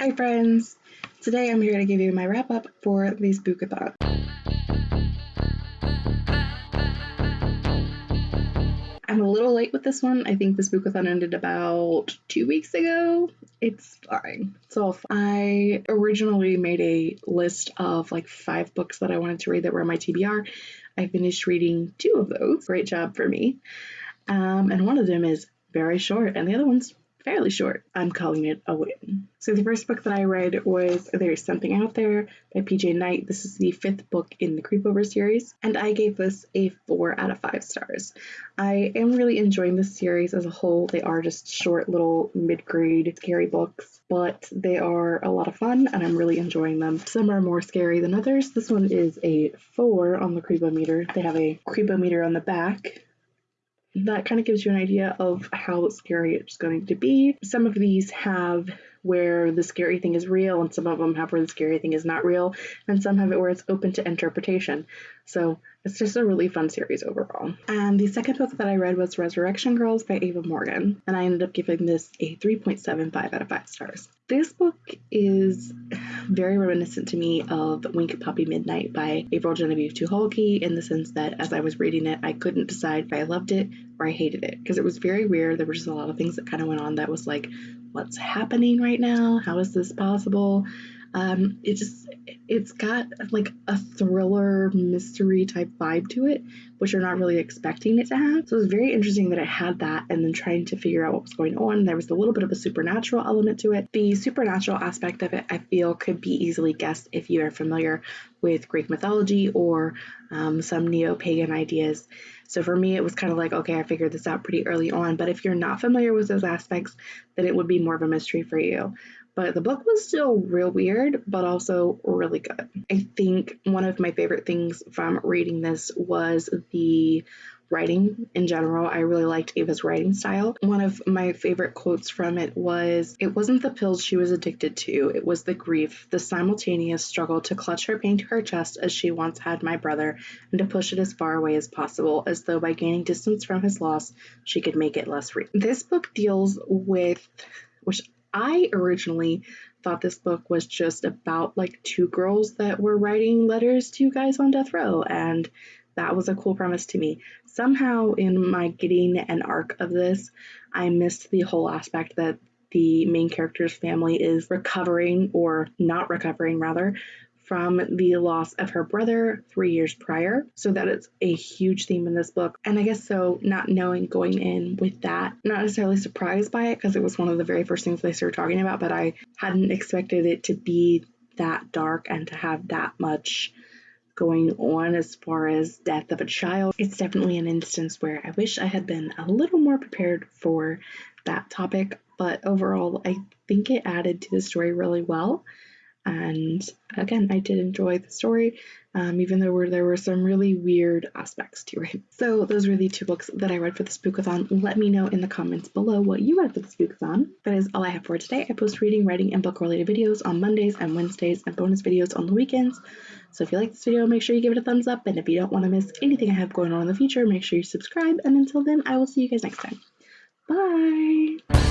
Hi friends! Today I'm here to give you my wrap up for the Spookathon. I'm a little late with this one. I think the Spookathon ended about two weeks ago. It's fine. It's all fine. I originally made a list of like five books that I wanted to read that were my TBR. I finished reading two of those. Great job for me. Um, and one of them is very short, and the other one's fairly short. I'm calling it a win. So the first book that I read was There's Something Out There by PJ Night. This is the fifth book in the Creepover series, and I gave this a four out of five stars. I am really enjoying this series as a whole. They are just short little mid-grade scary books, but they are a lot of fun and I'm really enjoying them. Some are more scary than others. This one is a four on the Creepometer. They have a Creepometer on the back that kind of gives you an idea of how scary it's going to be. Some of these have where the scary thing is real, and some of them have where the scary thing is not real, and some have it where it's open to interpretation. So it's just a really fun series overall. And the second book that I read was Resurrection Girls by Ava Morgan, and I ended up giving this a 3.75 out of 5 stars. This book is very reminiscent to me of Wink Poppy Midnight by April Genevieve Tucholke in the sense that as I was reading it, I couldn't decide if I loved it or I hated it because it was very weird. There were just a lot of things that kind of went on that was like, what's happening right now? How is this possible? Um, it just it's got like a thriller mystery type vibe to it, which you're not really expecting it to have. So it was very interesting that it had that, and then trying to figure out what was going on. There was a little bit of a supernatural element to it. The supernatural aspect of it, I feel, could be easily guessed if you are familiar with Greek mythology or um, some neo pagan ideas. So for me, it was kind of like, okay, I figured this out pretty early on. But if you're not familiar with those aspects, then it would be more of a mystery for you. But the book was still real weird, but also really good. I think one of my favorite things from reading this was the writing in general. I really liked Ava's writing style. One of my favorite quotes from it was It wasn't the pills she was addicted to, it was the grief, the simultaneous struggle to clutch her pain to her chest as she once had my brother, and to push it as far away as possible, as though by gaining distance from his loss, she could make it less real. This book deals with, which I originally thought this book was just about like two girls that were writing letters to guys on death row, and that was a cool premise to me. Somehow, in my getting an arc of this, I missed the whole aspect that the main character's family is recovering or not recovering, rather, from the loss of her brother three years prior. So that is a huge theme in this book. And I guess so, not knowing going in with that, not necessarily surprised by it because it was one of the very first things they started talking about, but I hadn't expected it to be that dark and to have that much going on as far as death of a child. It's definitely an instance where I wish I had been a little more prepared for that topic, but overall, I think it added to the story really well. And again, I did enjoy the story, um, even though there were some really weird aspects to it. So those were the two books that I read for the Spookathon. Let me know in the comments below what you read for the Spookathon. That is all I have for today. I post reading, writing, and book-related videos on Mondays and Wednesdays, and bonus videos on the weekends. So if you like this video, make sure you give it a thumbs up, and if you don't want to miss anything I have going on in the future, make sure you subscribe, and until then, I will see you guys next time. Bye!